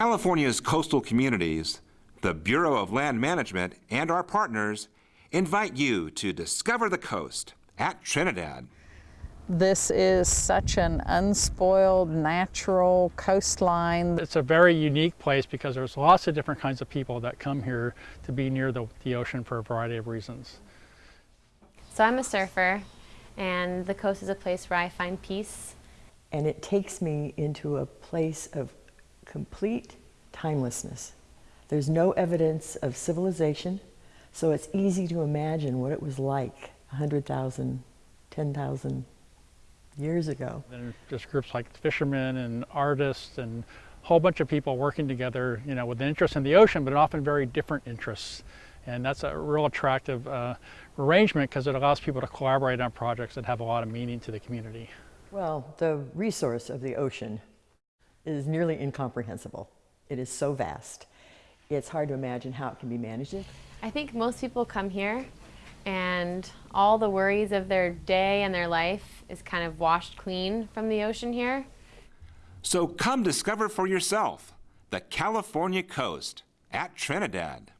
California's coastal communities, the Bureau of Land Management, and our partners invite you to discover the coast at Trinidad. This is such an unspoiled, natural coastline. It's a very unique place because there's lots of different kinds of people that come here to be near the, the ocean for a variety of reasons. So I'm a surfer, and the coast is a place where I find peace. And it takes me into a place of complete timelessness. There's no evidence of civilization, so it's easy to imagine what it was like 100,000, 10,000 years ago. And just groups like fishermen and artists and a whole bunch of people working together, you know, with an interest in the ocean, but often very different interests. And that's a real attractive uh, arrangement because it allows people to collaborate on projects that have a lot of meaning to the community. Well, the resource of the ocean is nearly incomprehensible. It is so vast. It's hard to imagine how it can be managed. I think most people come here and all the worries of their day and their life is kind of washed clean from the ocean here. So come discover for yourself the California coast at Trinidad.